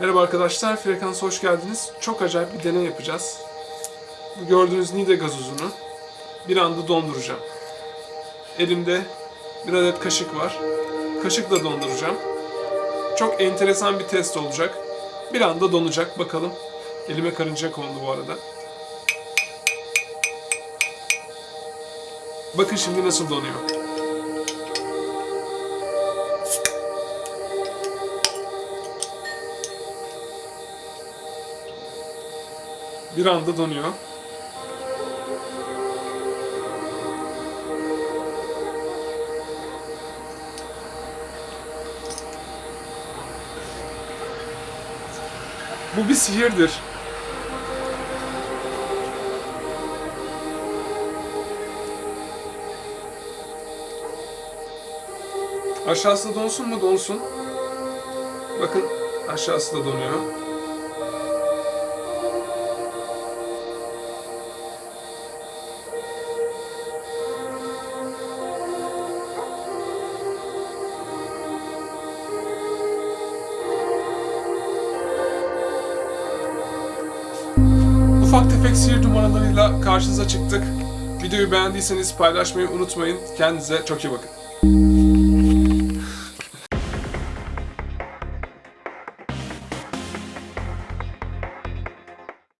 Merhaba arkadaşlar, Frekansa hoş geldiniz. Çok acayip bir deney yapacağız. Bu gördüğünüz Nide gazozunu bir anda donduracağım. Elimde bir adet kaşık var. Kaşıkla donduracağım. Çok enteresan bir test olacak. Bir anda donacak, bakalım. Elime karınca kondu bu arada. Bakın şimdi nasıl donuyor. Bir anda donuyor. Bu bir sihirdir. Aşağısı donsun mu? Donsun. Bakın aşağısı da donuyor. Ufak tefek sihir numaralarıyla karşınıza çıktık. Videoyu beğendiyseniz paylaşmayı unutmayın. Kendinize çok iyi bakın.